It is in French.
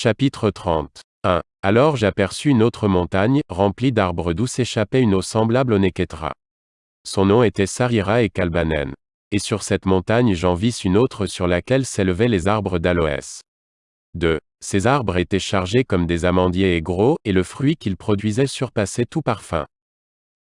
Chapitre 30. 1. Alors j'aperçus une autre montagne, remplie d'arbres d'où s'échappait une eau semblable au Neketra. Son nom était Sarira et Kalbanen. Et sur cette montagne j'en vis une autre sur laquelle s'élevaient les arbres d'aloès. 2. Ces arbres étaient chargés comme des amandiers et gros, et le fruit qu'ils produisaient surpassait tout parfum.